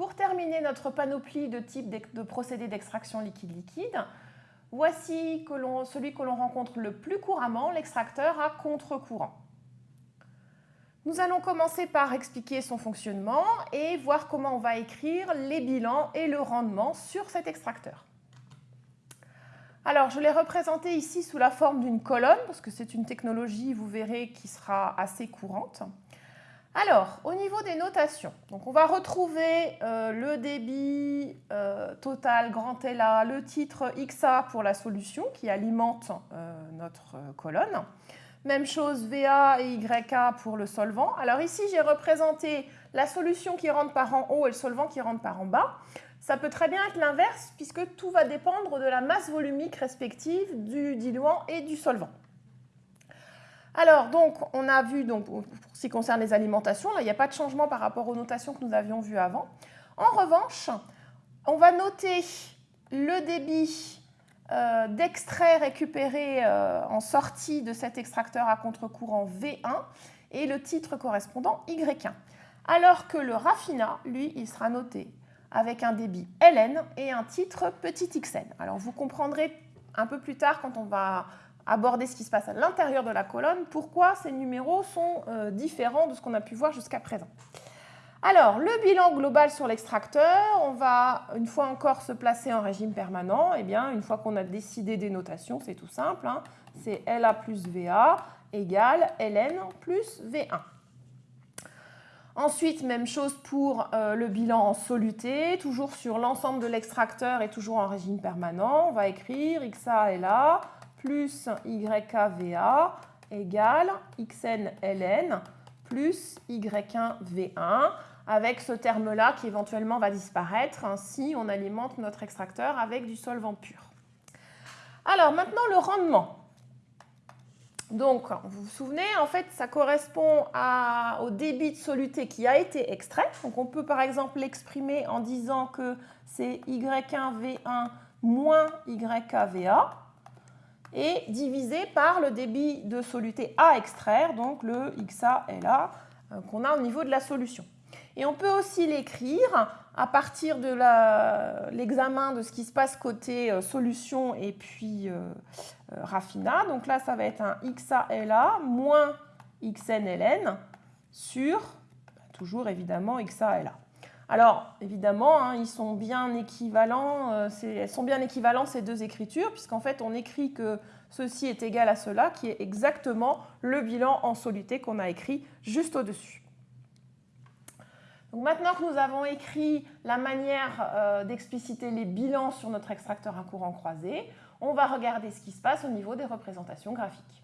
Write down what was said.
pour terminer notre panoplie de types de procédés d'extraction liquide-liquide, voici celui que l'on rencontre le plus couramment, l'extracteur à contre-courant. Nous allons commencer par expliquer son fonctionnement et voir comment on va écrire les bilans et le rendement sur cet extracteur. Alors, je l'ai représenté ici sous la forme d'une colonne, parce que c'est une technologie, vous verrez, qui sera assez courante. Alors, au niveau des notations, on va retrouver euh, le débit euh, total grand LA, le titre XA pour la solution qui alimente euh, notre colonne. Même chose VA et YA pour le solvant. Alors ici, j'ai représenté la solution qui rentre par en haut et le solvant qui rentre par en bas. Ça peut très bien être l'inverse puisque tout va dépendre de la masse volumique respective du diluant et du solvant. Alors, donc, on a vu, donc, pour ce qui concerne les alimentations, là, il n'y a pas de changement par rapport aux notations que nous avions vues avant. En revanche, on va noter le débit euh, d'extrait récupéré euh, en sortie de cet extracteur à contre-courant V1 et le titre correspondant Y1. Alors que le raffinat, lui, il sera noté avec un débit Ln et un titre petit xn. Alors vous comprendrez un peu plus tard quand on va aborder ce qui se passe à l'intérieur de la colonne, pourquoi ces numéros sont euh, différents de ce qu'on a pu voir jusqu'à présent. Alors, le bilan global sur l'extracteur, on va une fois encore se placer en régime permanent. Eh bien, une fois qu'on a décidé des notations, c'est tout simple. Hein. c'est LA plus VA égale LN plus V1. Ensuite, même chose pour euh, le bilan en soluté, toujours sur l'ensemble de l'extracteur et toujours en régime permanent. On va écrire XA LA plus YKVA égale XNLN plus Y1V1 avec ce terme-là qui éventuellement va disparaître. Ainsi, on alimente notre extracteur avec du solvant pur. Alors maintenant, le rendement. Donc, vous vous souvenez, en fait, ça correspond au débit de soluté qui a été extrait. Donc, on peut par exemple l'exprimer en disant que c'est Y1V1 moins YKVA et divisé par le débit de soluté à extraire, donc le XALA euh, qu'on a au niveau de la solution. Et on peut aussi l'écrire à partir de l'examen de ce qui se passe côté euh, solution et puis euh, raffinat. Donc là, ça va être un XALA moins XNLN sur, toujours évidemment, XALA. Alors, évidemment, hein, ils sont bien équivalents, euh, elles sont bien équivalents ces deux écritures, puisqu'en fait, on écrit que ceci est égal à cela, qui est exactement le bilan en soluté qu'on a écrit juste au-dessus. Maintenant que nous avons écrit la manière euh, d'expliciter les bilans sur notre extracteur à courant croisé, on va regarder ce qui se passe au niveau des représentations graphiques.